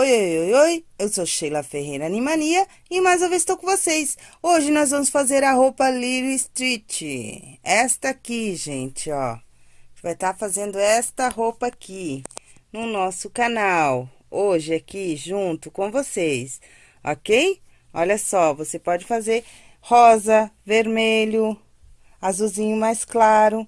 Oi, oi, oi, oi, eu sou Sheila Ferreira Animania e mais uma vez estou com vocês. Hoje nós vamos fazer a roupa Little Street. Esta aqui, gente, ó. A gente vai estar tá fazendo esta roupa aqui no nosso canal. Hoje aqui junto com vocês, ok? Olha só, você pode fazer rosa, vermelho, azulzinho mais claro.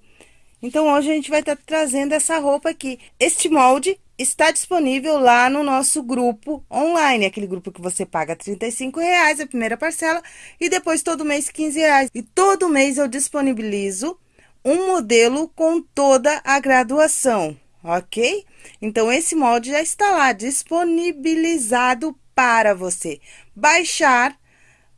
Então, hoje a gente vai estar tá trazendo essa roupa aqui. Este molde está disponível lá no nosso grupo online, aquele grupo que você paga R$ reais a primeira parcela e depois todo mês R$ reais. E todo mês eu disponibilizo um modelo com toda a graduação, ok? Então, esse molde já está lá disponibilizado para você baixar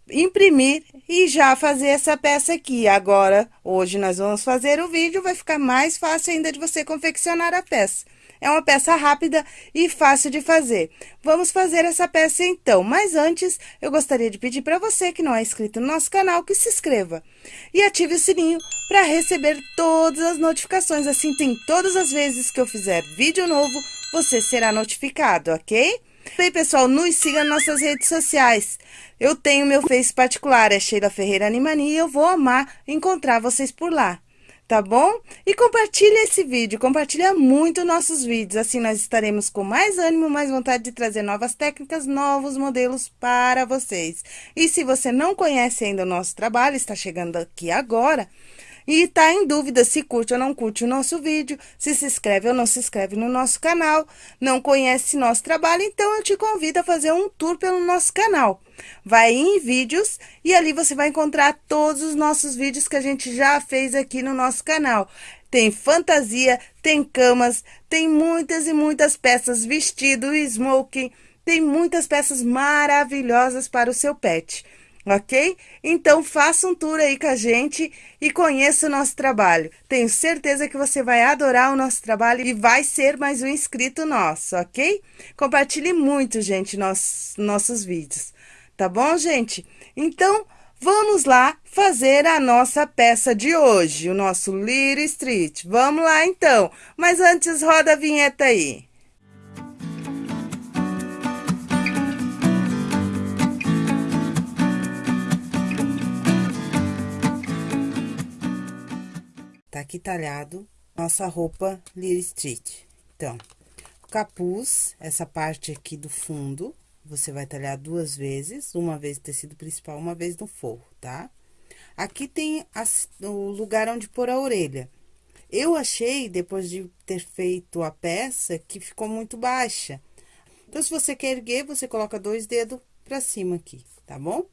imprimir e já fazer essa peça aqui. Agora, hoje nós vamos fazer o vídeo, vai ficar mais fácil ainda de você confeccionar a peça. É uma peça rápida e fácil de fazer. Vamos fazer essa peça então, mas antes eu gostaria de pedir para você que não é inscrito no nosso canal que se inscreva e ative o sininho para receber todas as notificações. Assim, tem todas as vezes que eu fizer vídeo novo, você será notificado, ok? Bem, pessoal, nos siga nas nossas redes sociais. Eu tenho meu Face particular, é Sheila Ferreira Animania, e eu vou amar encontrar vocês por lá, tá bom? E compartilhe esse vídeo, compartilha muito nossos vídeos, assim nós estaremos com mais ânimo, mais vontade de trazer novas técnicas, novos modelos para vocês. E se você não conhece ainda o nosso trabalho, está chegando aqui agora, e tá em dúvida se curte ou não curte o nosso vídeo, se se inscreve ou não se inscreve no nosso canal, não conhece nosso trabalho, então eu te convido a fazer um tour pelo nosso canal. Vai em vídeos e ali você vai encontrar todos os nossos vídeos que a gente já fez aqui no nosso canal. Tem fantasia, tem camas, tem muitas e muitas peças, vestido, smoking, tem muitas peças maravilhosas para o seu pet ok? Então, faça um tour aí com a gente e conheça o nosso trabalho. Tenho certeza que você vai adorar o nosso trabalho e vai ser mais um inscrito nosso, ok? Compartilhe muito, gente, nossos, nossos vídeos, tá bom, gente? Então, vamos lá fazer a nossa peça de hoje, o nosso Little Street. Vamos lá, então. Mas antes, roda a vinheta aí. Tá aqui talhado nossa roupa Little Street. Então, o capuz, essa parte aqui do fundo, você vai talhar duas vezes, uma vez no tecido principal, uma vez no forro, tá? Aqui tem as, o lugar onde pôr a orelha. Eu achei, depois de ter feito a peça, que ficou muito baixa. Então, se você quer erguer, você coloca dois dedos pra cima aqui, tá bom?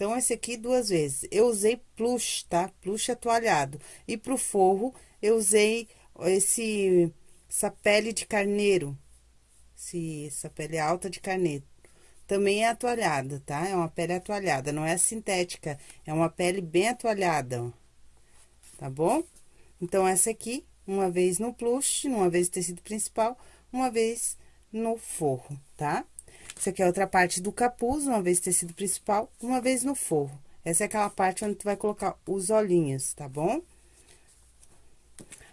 Então, esse aqui duas vezes. Eu usei plush, tá? Plush atoalhado. E pro forro, eu usei esse, essa pele de carneiro. Esse, essa pele alta de carneiro. Também é atoalhada, tá? É uma pele atoalhada, não é sintética. É uma pele bem atoalhada, ó. Tá bom? Então, essa aqui, uma vez no plush, uma vez no tecido principal, uma vez no forro, tá? Essa aqui é outra parte do capuz, uma vez tecido principal, uma vez no forro. Essa é aquela parte onde tu vai colocar os olhinhos, tá bom?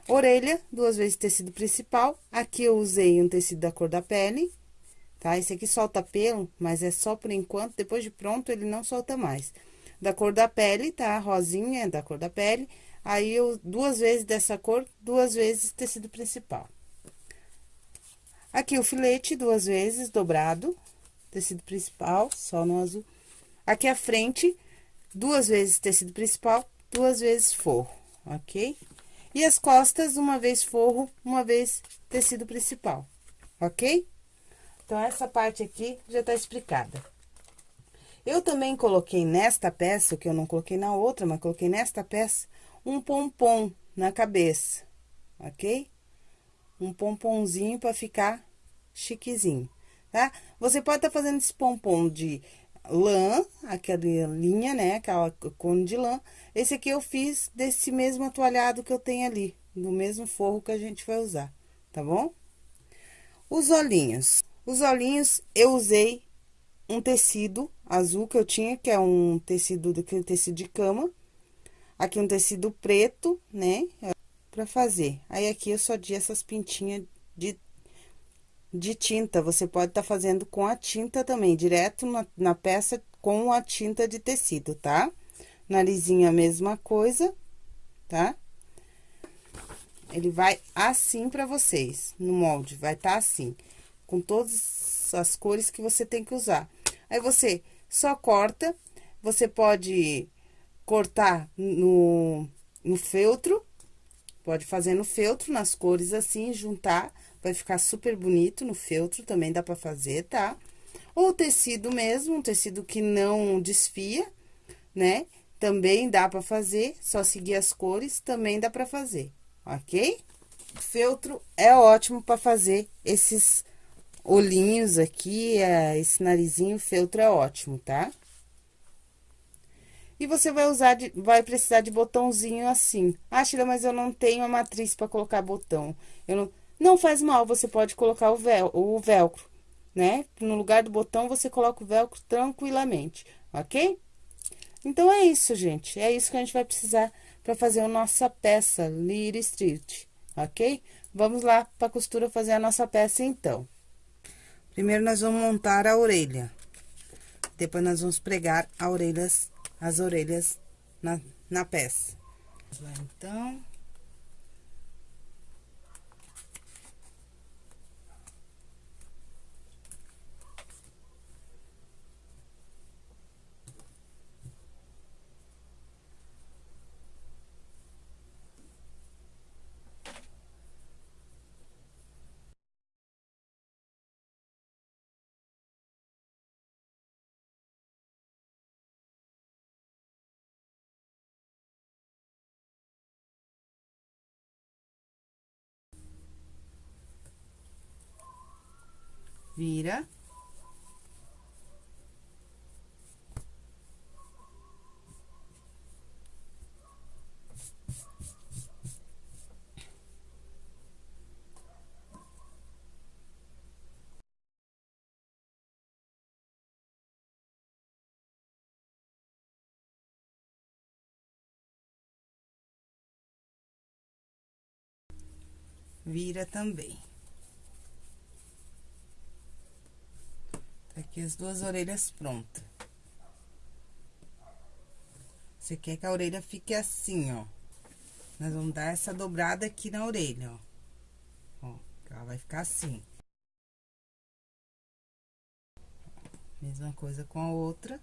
Orelha, duas vezes tecido principal. Aqui eu usei um tecido da cor da pele, tá? Esse aqui solta pelo, mas é só por enquanto, depois de pronto ele não solta mais. Da cor da pele, tá? Rosinha é da cor da pele. Aí, eu, duas vezes dessa cor, duas vezes tecido principal. Aqui o filete, duas vezes, dobrado, tecido principal, só no azul. Aqui a frente, duas vezes tecido principal, duas vezes forro, ok? E as costas, uma vez forro, uma vez tecido principal, ok? Então, essa parte aqui já tá explicada. Eu também coloquei nesta peça, que eu não coloquei na outra, mas coloquei nesta peça, um pompom na cabeça, ok? Um pomponzinho para ficar chiquezinho tá? Você pode estar tá fazendo esse pompom de lã, aquela linha, né? Aquela cone de lã. Esse aqui eu fiz desse mesmo atualhado que eu tenho ali, do mesmo forro que a gente vai usar, tá bom? Os olhinhos. Os olhinhos eu usei um tecido azul que eu tinha, que é um tecido daquele tecido de cama. Aqui um tecido preto, né? Pra fazer. Aí, aqui eu só di essas pintinhas de de tinta, você pode estar tá fazendo com a tinta também, direto na, na peça com a tinta de tecido, tá? Narizinho a mesma coisa, tá? Ele vai assim pra vocês, no molde, vai tá assim, com todas as cores que você tem que usar. Aí, você só corta, você pode cortar no, no feltro, pode fazer no feltro, nas cores assim, juntar, vai ficar super bonito no feltro, também dá pra fazer, tá? Ou tecido mesmo, um tecido que não desfia, né? Também dá pra fazer, só seguir as cores, também dá pra fazer, ok? Feltro é ótimo pra fazer esses olhinhos aqui, é, esse narizinho, feltro é ótimo, tá? E você vai usar, de, vai precisar de botãozinho assim. Ah, Sheila, mas eu não tenho a matriz para colocar botão. Eu não, não faz mal, você pode colocar o, vel, o velcro, né? No lugar do botão, você coloca o velcro tranquilamente, ok? Então, é isso, gente. É isso que a gente vai precisar para fazer a nossa peça Little Street, ok? Vamos lá para costura fazer a nossa peça, então. Primeiro, nós vamos montar a orelha. Depois, nós vamos pregar a orelhas as orelhas na, na peça. então. Vira. Vira também. Aqui as duas orelhas prontas. Você quer que a orelha fique assim, ó. Nós vamos dar essa dobrada aqui na orelha, ó. Ó, ela vai ficar assim. Mesma coisa com a outra.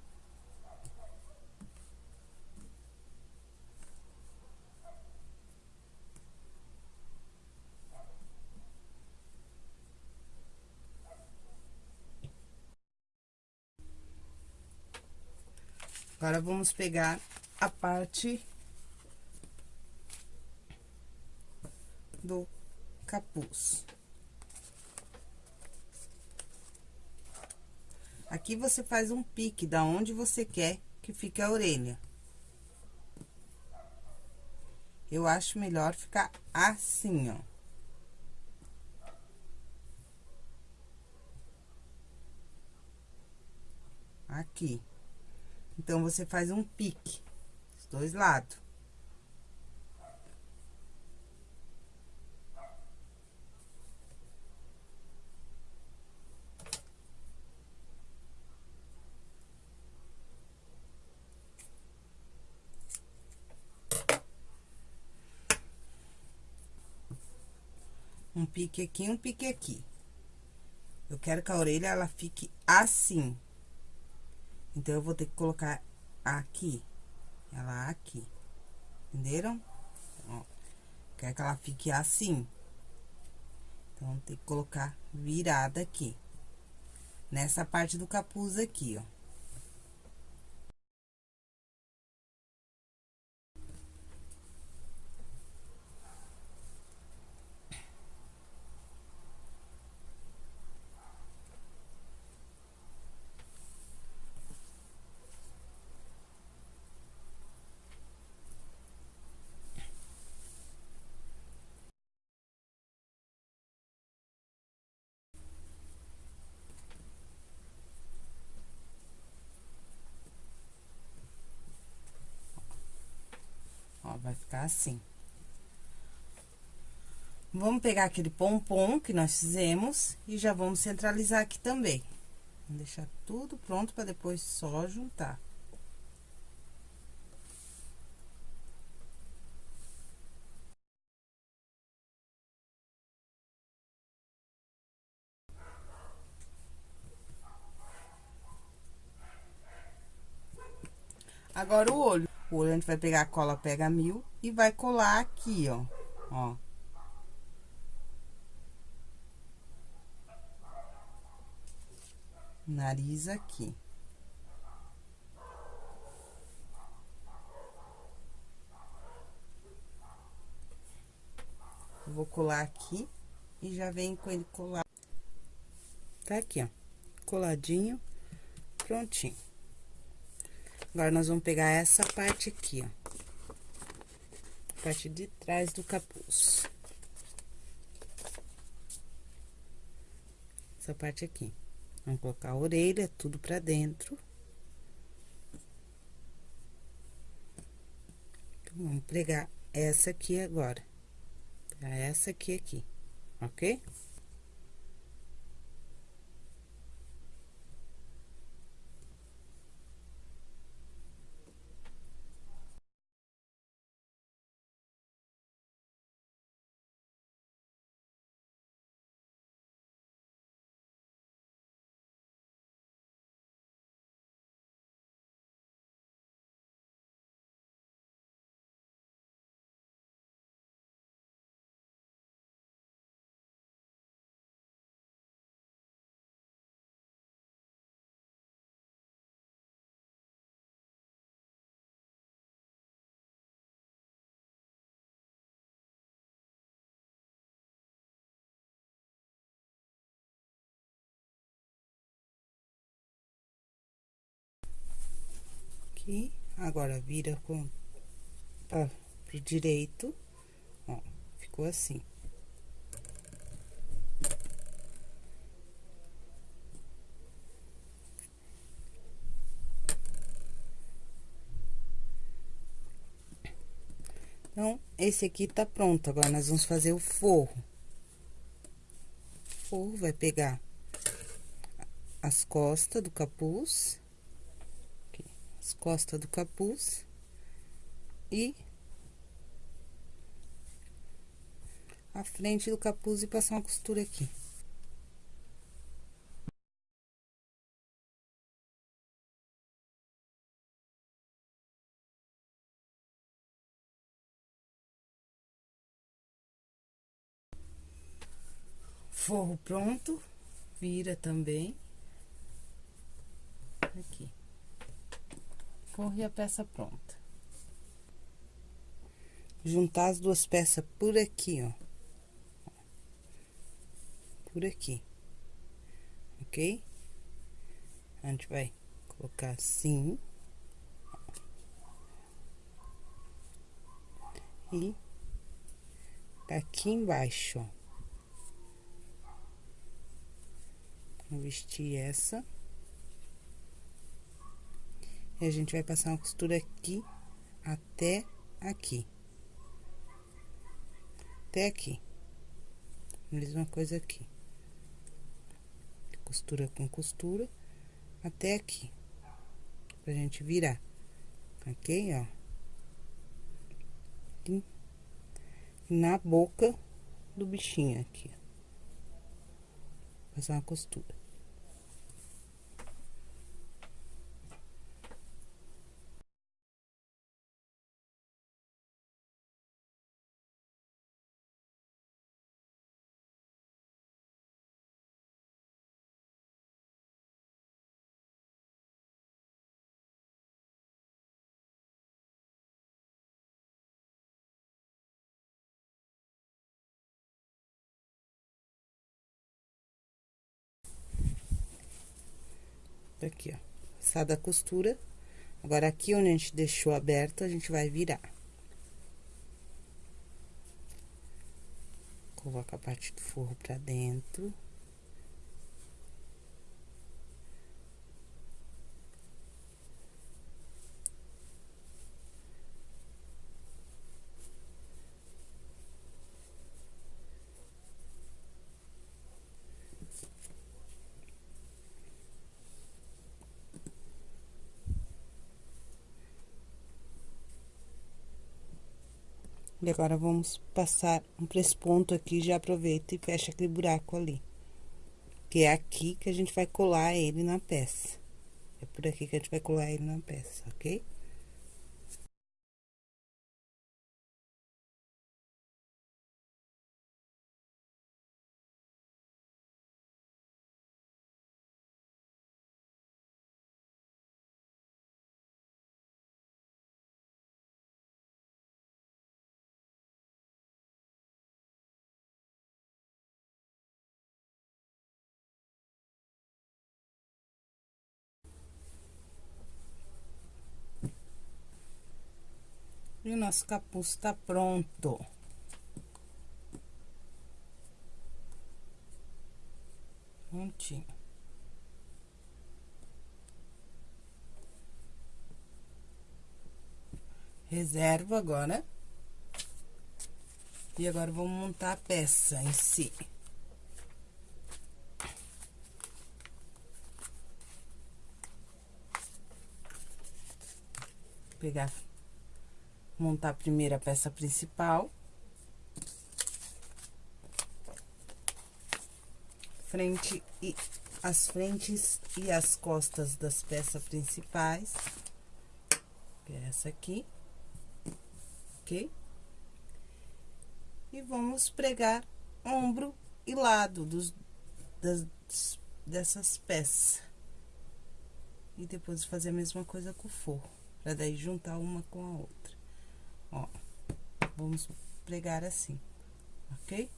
Agora, vamos pegar a parte do capuz. Aqui, você faz um pique da onde você quer que fique a orelha. Eu acho melhor ficar assim, ó. Aqui. Então, você faz um pique, os dois lados. Um pique aqui, um pique aqui. Eu quero que a orelha, ela fique assim. Então, eu vou ter que colocar aqui, ela aqui, entenderam? Ó, quer que ela fique assim. Então, tem que colocar virada aqui, nessa parte do capuz aqui, ó. Vai ficar assim. Vamos pegar aquele pompom que nós fizemos e já vamos centralizar aqui também. Vamos deixar tudo pronto para depois só juntar. Agora, o olho. Olho, a gente vai pegar a cola pega mil e vai colar aqui, ó. Ó. Nariz aqui. vou colar aqui e já vem com ele colar. Tá aqui, ó. Coladinho, prontinho. Agora, nós vamos pegar essa parte aqui, ó. Parte de trás do capuz. Essa parte aqui. Vamos colocar a orelha, tudo pra dentro. Então, vamos pregar essa aqui agora. Pegar essa aqui aqui, ok? Aqui, agora vira com pra, pro direito, ó, ficou assim. Então, esse aqui tá pronto, agora nós vamos fazer o forro. O forro vai pegar as costas do capuz as costas do capuz e a frente do capuz e passar uma costura aqui. Forro pronto, vira também. Aqui forro e a peça pronta. Juntar as duas peças por aqui, ó. Por aqui. Ok? A gente vai colocar assim. E aqui embaixo, ó. Vou vestir essa. A gente vai passar uma costura aqui até aqui. Até aqui. Mesma coisa aqui. Costura com costura até aqui. Pra gente virar. Ok, ó. E na boca do bichinho aqui, ó. Passar uma costura. Aqui, ó. Passada a costura. Agora, aqui onde a gente deixou aberto, a gente vai virar. Coloca a parte do forro pra dentro. E agora, vamos passar um presponto aqui, já aproveita e fecha aquele buraco ali. Que é aqui que a gente vai colar ele na peça. É por aqui que a gente vai colar ele na peça, ok? E o nosso capuz tá pronto. Prontinho. Reservo agora. E agora, vamos montar a peça em si. Pegar montar a primeira peça principal. Frente e as frentes e as costas das peças principais. Que é essa aqui. Ok? E vamos pregar ombro e lado dos, das, dessas peças. E depois fazer a mesma coisa com o forro, pra daí juntar uma com a outra. Ó, vamos pregar assim, ok?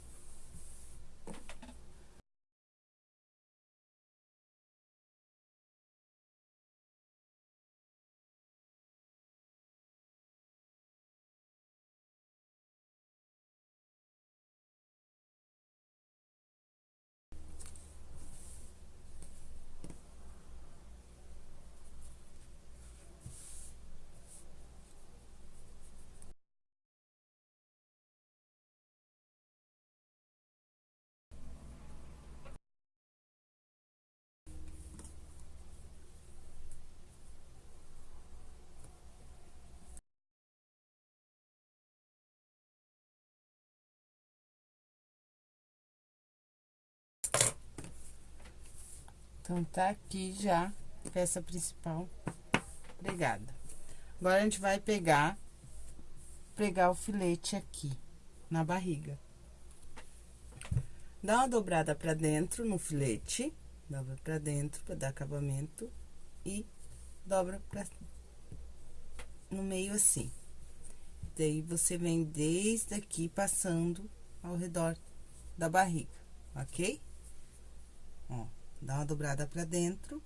Então, tá aqui já peça principal pregada. Agora, a gente vai pegar, pregar o filete aqui, na barriga. Dá uma dobrada pra dentro no filete, dobra pra dentro pra dar acabamento e dobra pra, no meio assim. Daí, você vem desde aqui, passando ao redor da barriga, ok? Ó. Dá uma dobrada pra dentro.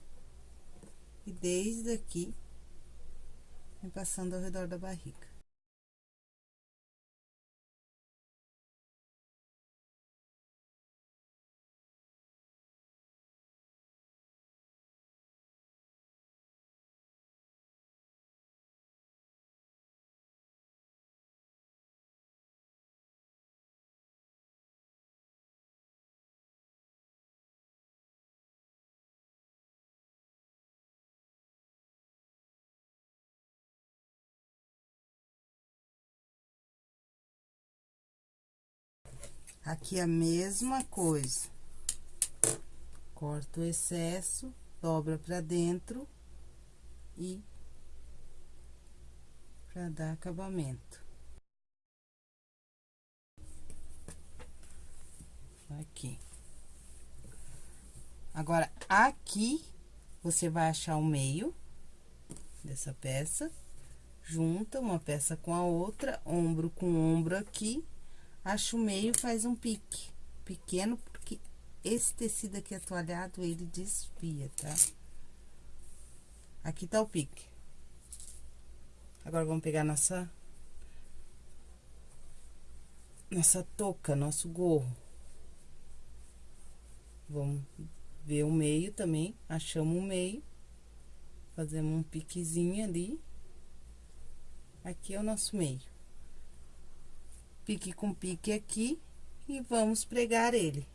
E desde aqui, vem passando ao redor da barriga. Aqui a mesma coisa. Corta o excesso, dobra pra dentro e pra dar acabamento. Aqui. Agora, aqui, você vai achar o meio dessa peça, junta uma peça com a outra, ombro com ombro aqui, Acho o meio, faz um pique pequeno, porque esse tecido aqui atoalhado, ele desvia, tá? Aqui tá o pique. Agora, vamos pegar nossa... Nossa touca, nosso gorro. Vamos ver o meio também, achamos o meio. Fazemos um piquezinho ali. Aqui é o nosso meio pique com pique aqui e vamos pregar ele.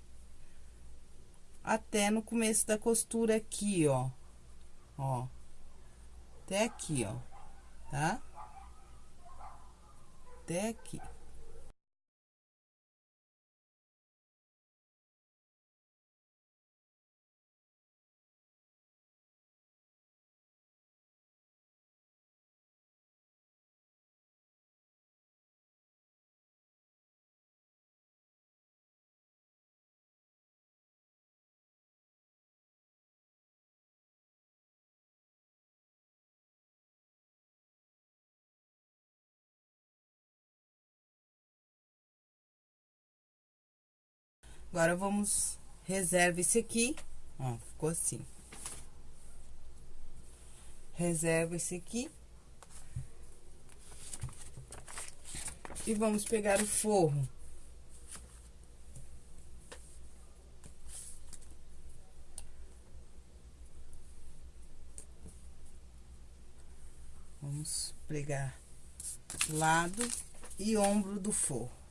Até no começo da costura aqui, ó. Ó. Até aqui, ó. Tá? Até aqui. Agora, vamos... Reserva esse aqui, ó, ficou assim. Reserva esse aqui. E vamos pegar o forro. Vamos pregar lado e ombro do forro.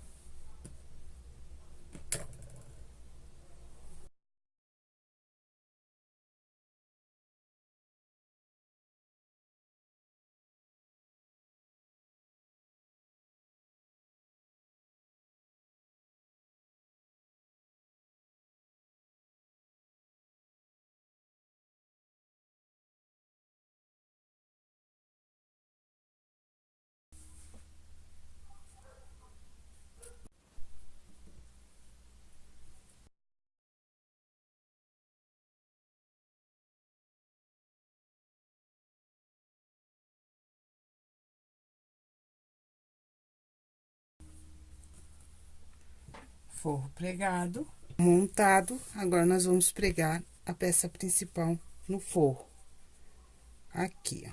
Forro pregado, montado. Agora, nós vamos pregar a peça principal no forro. Aqui, ó.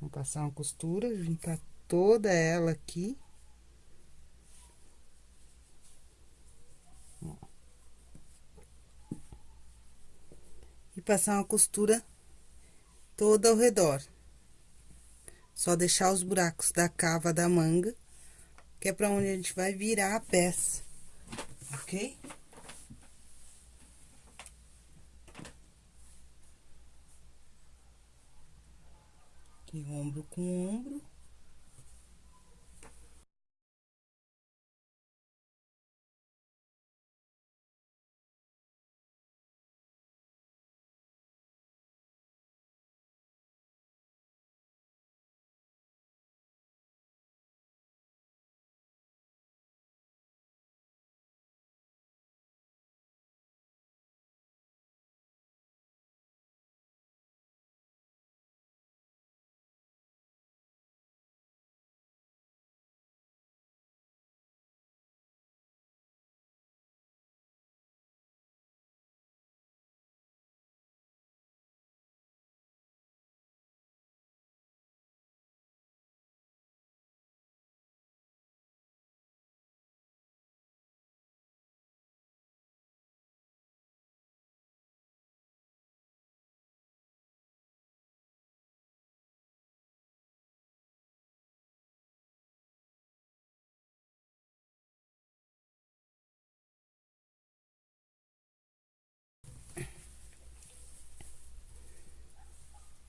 Vamos passar uma costura, juntar toda ela aqui. E passar uma costura toda ao redor. Só deixar os buracos da cava da manga que é pra onde a gente vai virar a peça, ok? Aqui, ombro com ombro.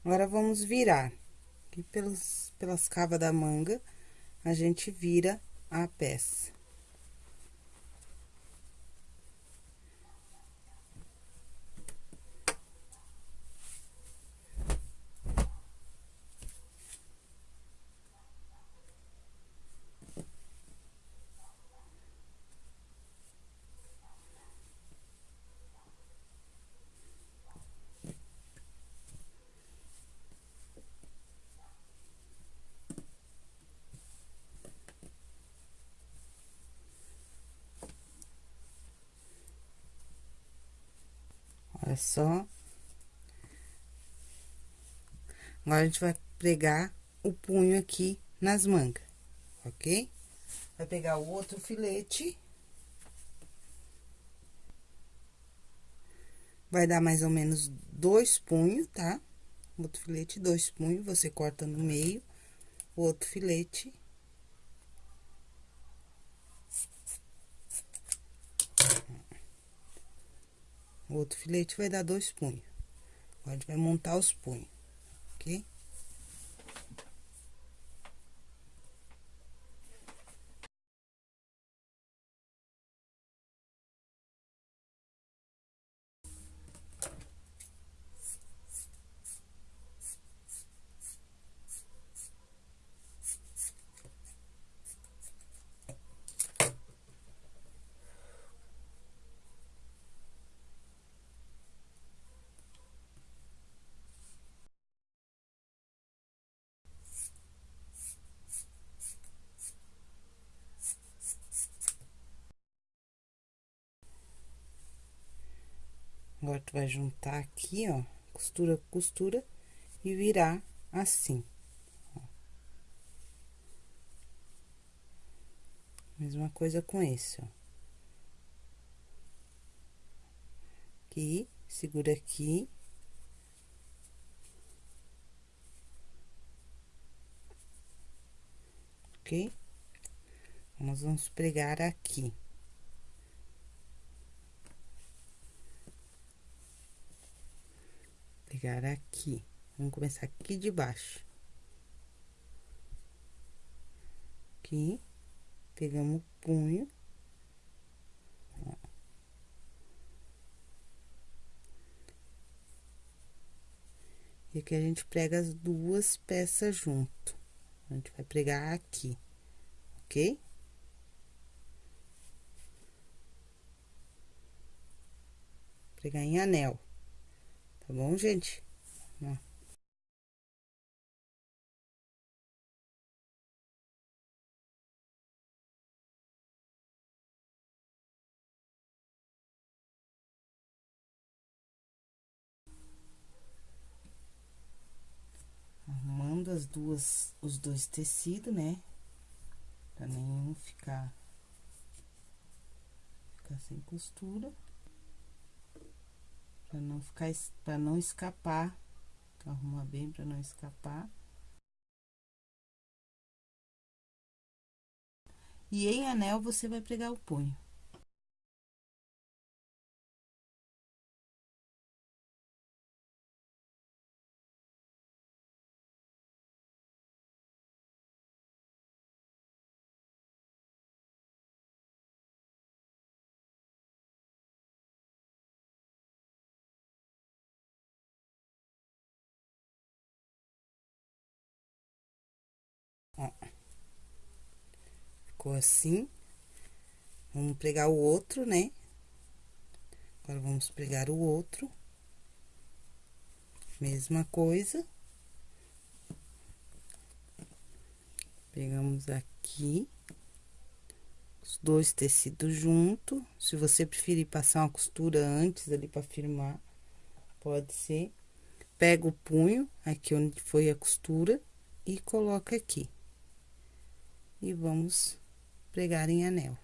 Agora, vamos virar. Aqui pelos, pelas cavas da manga, a gente vira a peça. Olha só. Agora, a gente vai pregar o punho aqui nas mangas, ok? Vai pegar o outro filete. Vai dar mais ou menos dois punhos, tá? Outro filete, dois punhos, você corta no meio, o outro filete O outro filete vai dar dois punhos. Agora, a gente vai montar os punhos, ok? Agora, tu vai juntar aqui, ó, costura, costura e virar assim. Mesma coisa com esse, ó. Aqui, segura aqui. Ok? Nós vamos pregar aqui. Pregar aqui. Vamos começar aqui de baixo. Aqui. Pegamos o punho. E aqui a gente prega as duas peças junto. A gente vai pregar aqui, ok? Pregar em anel, tá bom, gente? Arrumando as duas, os dois tecidos, né? Pra nenhum ficar, ficar sem costura. Pra não ficar, pra não escapar. Então, arruma bem pra não escapar. E em anel, você vai pregar o punho. Ficou assim. Vamos pregar o outro, né? Agora, vamos pregar o outro. Mesma coisa. Pegamos aqui. Os dois tecidos junto. Se você preferir passar uma costura antes ali pra firmar, pode ser. Pega o punho, aqui onde foi a costura, e coloca aqui e vamos pregar em anel.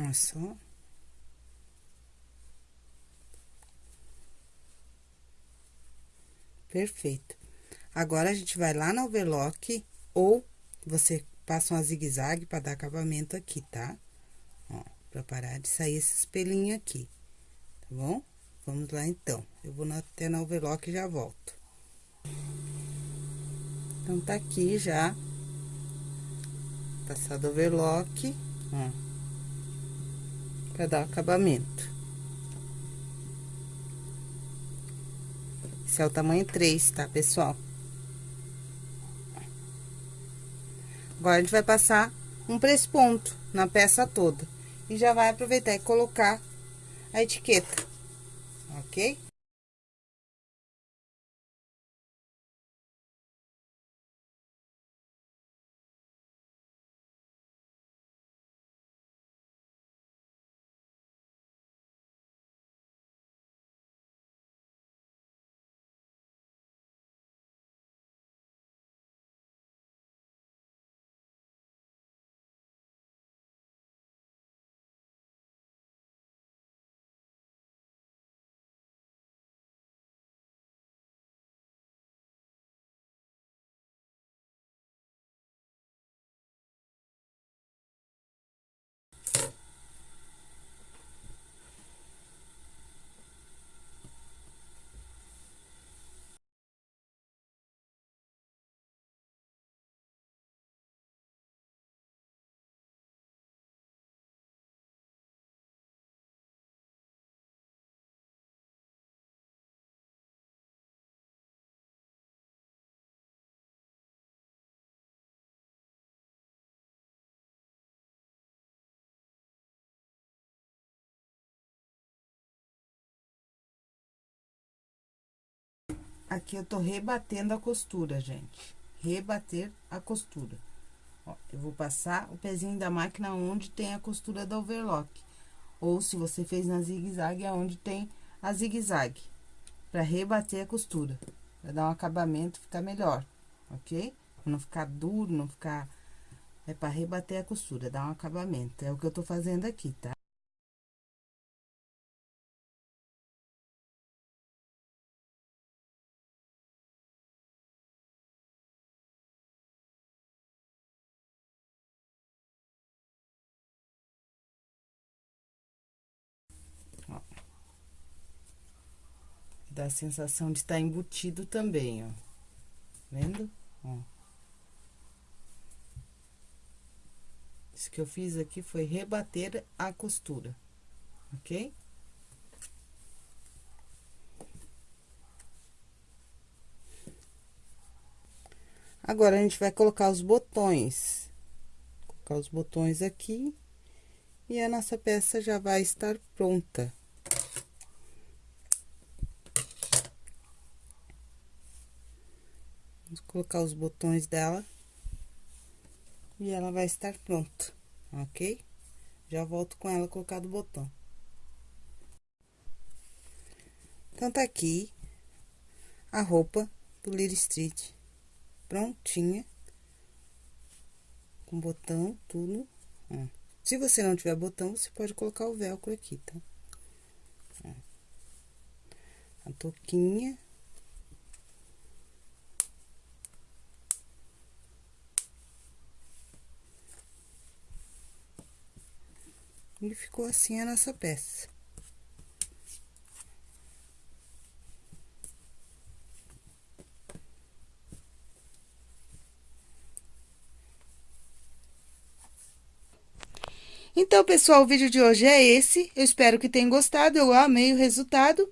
Olha só. Perfeito. Agora, a gente vai lá no overlock, ou você passa uma zigue-zague pra dar acabamento aqui, tá? Ó, pra parar de sair esse espelhinho aqui, tá bom? Vamos lá, então. Eu vou até na overlock e já volto. Então, tá aqui já. Passado overlock, ó para dar acabamento. Esse é o tamanho 3, tá, pessoal? Agora, a gente vai passar um press-ponto na peça toda. E já vai aproveitar e colocar a etiqueta, ok? Aqui eu tô rebatendo a costura, gente. Rebater a costura. Ó, eu vou passar o pezinho da máquina onde tem a costura da overlock. Ou se você fez na zigue-zague, é onde tem a zigue-zague. Pra rebater a costura. Pra dar um acabamento, ficar melhor, ok? Pra não ficar duro, não ficar... É pra rebater a costura, dar um acabamento. É o que eu tô fazendo aqui, tá? Dá a sensação de estar tá embutido também, ó. Vendo? Ó. Isso que eu fiz aqui foi rebater a costura, ok? Agora, a gente vai colocar os botões. Colocar os botões aqui. E a nossa peça já vai estar pronta. Vamos colocar os botões dela. E ela vai estar pronta, ok? Já volto com ela colocado o botão. Então, tá aqui a roupa do Little Street prontinha. Com botão, tudo. Ó. Se você não tiver botão, você pode colocar o velcro aqui, tá? A touquinha. E ficou assim a nossa peça. Então, pessoal, o vídeo de hoje é esse. Eu espero que tenham gostado. Eu amei o resultado.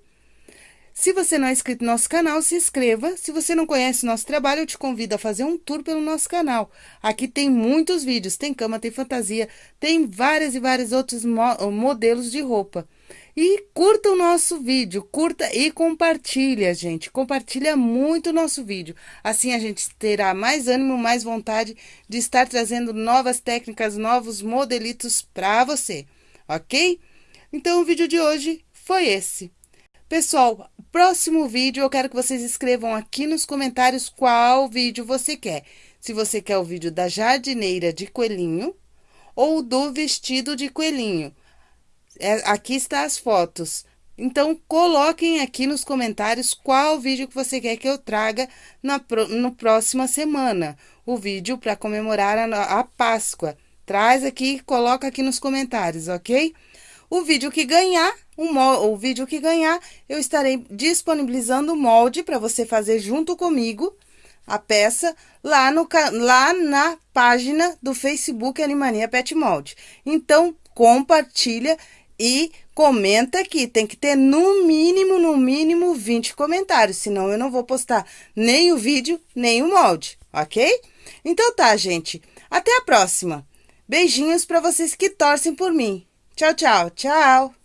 Se você não é inscrito no nosso canal, se inscreva. Se você não conhece nosso trabalho, eu te convido a fazer um tour pelo nosso canal. Aqui tem muitos vídeos, tem cama, tem fantasia, tem várias e vários outros mo modelos de roupa. E curta o nosso vídeo, curta e compartilha, gente. Compartilha muito o nosso vídeo. Assim a gente terá mais ânimo, mais vontade de estar trazendo novas técnicas, novos modelitos para você, ok? Então o vídeo de hoje foi esse. Pessoal, próximo vídeo eu quero que vocês escrevam aqui nos comentários qual vídeo você quer. Se você quer o vídeo da jardineira de coelhinho ou do vestido de coelhinho. É, aqui está as fotos. Então, coloquem aqui nos comentários qual vídeo que você quer que eu traga na no próxima semana. O vídeo para comemorar a, a Páscoa. Traz aqui, coloca aqui nos comentários, ok? O vídeo que ganhar, um, o vídeo que ganhar, eu estarei disponibilizando o molde para você fazer junto comigo a peça lá, no, lá na página do Facebook Animania Pet Molde. Então, compartilha e comenta aqui. Tem que ter no mínimo, no mínimo 20 comentários, senão eu não vou postar nem o vídeo, nem o molde, ok? Então tá, gente. Até a próxima. Beijinhos para vocês que torcem por mim. Tchau, tchau, tchau!